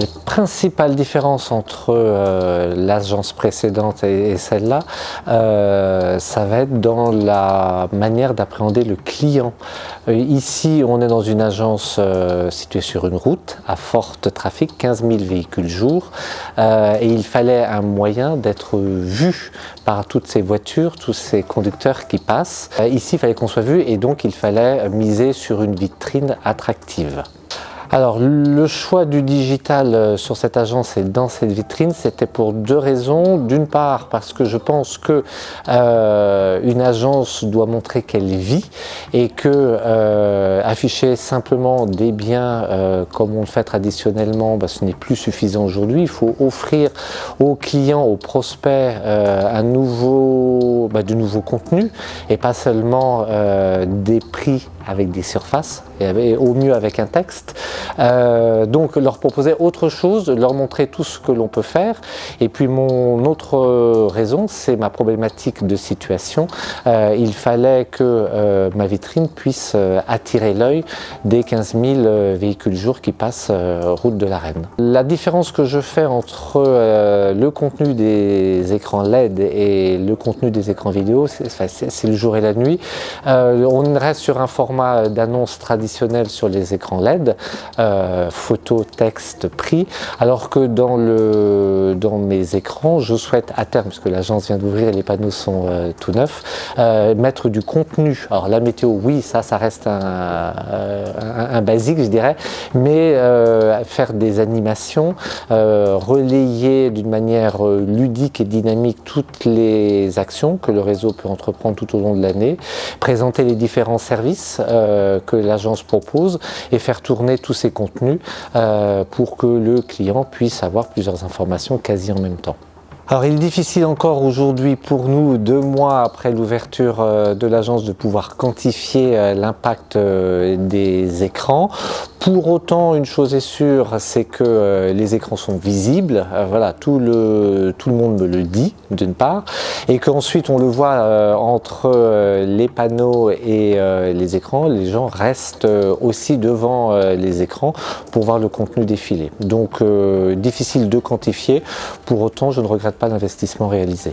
Les principales différences entre euh, l'agence précédente et, celle-là, euh, ça va être dans la manière d'appréhender le client. Euh, ici, on est dans une agence située sur une route à fort trafic, 15 000 véhicules jour, et il fallait un moyen d'être vu par toutes ces voitures, tous ces conducteurs qui passent. ici, il fallait qu'on soit vu et donc il fallait miser sur une vitrine attractive. Alors le choix du digital euh, sur cette agence et dans cette vitrine, c'était pour deux raisons. D'une part parce que je pense que euh, une agence doit montrer qu'elle vit et que euh, afficher simplement des biens comme on le fait traditionnellement, bah, ce n'est plus suffisant aujourd'hui. Il faut offrir aux clients, aux prospects un nouveau, bah, de nouveaux contenus et pas seulement des prix avec des surfaces et au mieux avec un texte. Euh, donc leur proposer autre chose, leur montrer tout ce que l'on peut faire. Et puis mon autre raison, c'est ma problématique de situation. Euh, il fallait que euh, ma vitrine puisse attirer l'œil des 15 000 véhicules jour qui passent route de la Reine. La différence que je fais entre le contenu des écrans LED et le contenu des écrans vidéo, c'est le jour et la nuit. on reste sur un format d'annonce traditionnel sur les écrans LED, euh, photo, texte, prix, alors que dans, le, dans mes écrans, je souhaite à terme, puisque l'agence vient d'ouvrir et les panneaux sont euh, tout neufs, euh, mettre du contenu. Alors la météo, oui, ça, ça reste un, basique, je dirais, mais faire des animations, relayer d'une manière ludique et dynamique toutes les actions que le réseau peut entreprendre tout au long de l'année, présenter les différents services que l'agence propose et faire tourner tous ces contenus euh, pour que le client puisse avoir plusieurs informations quasi en même temps. Alors il est difficile encore aujourd'hui pour nous, deux mois après l'ouverture euh, de l'agence, de pouvoir quantifier euh, l'impact des écrans. Pour autant, une chose est sûre, c'est que euh, les écrans sont visibles, euh, voilà, tout le, tout le monde me le dit, d'une part, et qu'ensuite on le voit euh, entre les panneaux et les écrans, les gens restent aussi devant les écrans pour voir le contenu défiler. Donc difficile de quantifier, pour autant je ne regrette pas l'investissement réalisé.